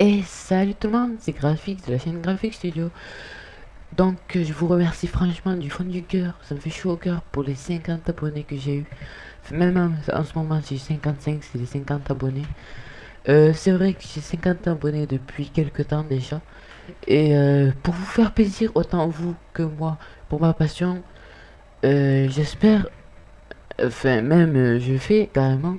Et salut tout le monde, c'est Graphics de la chaîne Graphics Studio. Donc je vous remercie franchement du fond du cœur, ça me fait chaud au cœur pour les 50 abonnés que j'ai eu. Même en, ce moment j'ai 55, c'est les 50 abonnés. Euh, c'est vrai que j'ai 50 abonnés depuis quelques temps déjà. Et euh, pour vous faire plaisir autant vous que moi, pour ma passion, euh, j'espère, enfin même je fais carrément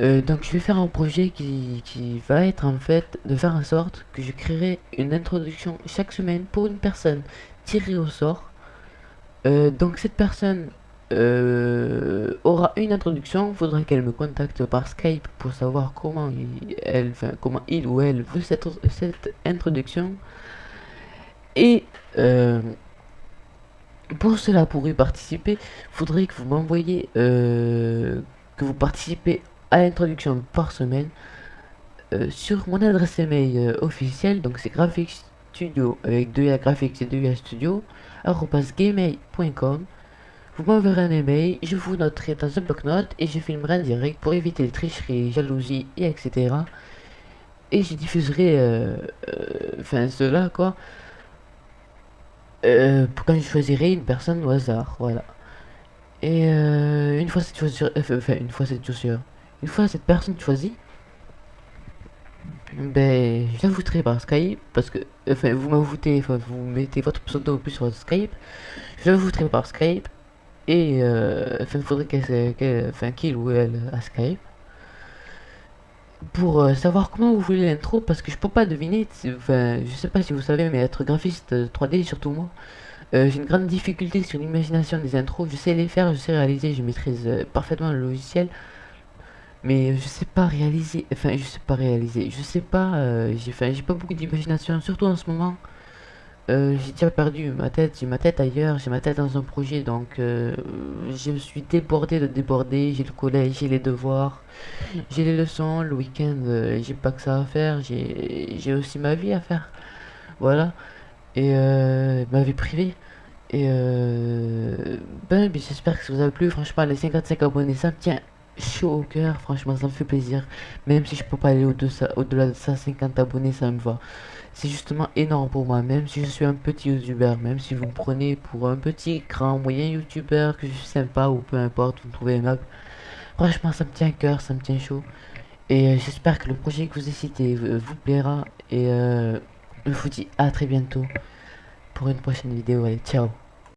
euh, donc je vais faire un projet qui, va être en fait de faire en sorte que je créerai une introduction chaque semaine pour une personne tirée au sort. Euh, donc cette personne euh, aura une introduction, faudra qu'elle me contacte par Skype pour savoir comment il, elle, comment il ou elle veut cette, cette introduction. Et pour cela, pour y participer, faudrait que vous m'envoyez, que vous participez à l'introduction par semaine euh, sur mon adresse email euh, officielle, donc c'est graphics studio avec 2 A graphics et 2 A studio, gmail.com. Vous m'enverrez un email, je vous noterai dans un bloc-notes et je filmerai en direct pour éviter les tricheries, jalousies et etc. Et je diffuserai, euh, enfin cela quoi, pour quand je choisirai une personne au hasard, voilà. Et une fois cette enfin une fois cette chaussure, une fois cette personne choisie, ben, je l'ajouterai par Skype, parce que, enfin, vous m'ajoutez, enfin, vous mettez votre pseudo plus sur Skype, je l'ajouterai par Skype, et, euh, enfin, il faudrait qu'elle, enfin, qu'il ou elle à Skype, pour euh, savoir comment vous voulez l'intro, parce que je peux pas deviner, enfin, je sais pas si vous savez, mais être graphiste 3D, surtout moi, euh, j'ai une grande difficulté sur l'imagination des intros, je sais les faire, je sais réaliser, je maîtrise parfaitement le logiciel, mais je sais pas réaliser enfin je sais pas réaliser je sais pas euh, j'ai fait j'ai pas beaucoup d'imagination surtout en ce moment. Euh, j'ai déjà perdu ma tête j'ai ma tête ailleurs j'ai ma tête dans un projet donc euh, je me suis débordé de déborder j'ai le collège j'ai les devoirs j'ai les leçons le week-end j'ai pas que ça à faire j'ai aussi ma vie à faire. Voilà. Et ma vie privée. Et ben j'espère que ça vous a plu. Franchement les 55 abonnés ça me tient chaud au cœur, franchement ça me fait plaisir. Même si je peux pas aller au-delà de ça, 50 abonnés, ça me va. C'est justement énorme pour moi, même si je suis un petit youtubeur, même si vous me prenez pour un petit, grand, moyen youtubeur, que je suis sympa ou peu importe, vous me trouvez aimable. Franchement ça me tient à cœur, ça me tient chaud. Et euh, j'espère que le projet que vous ai cité vous plaira. Et euh, je vous dis à très bientôt pour une prochaine vidéo. Allez, ciao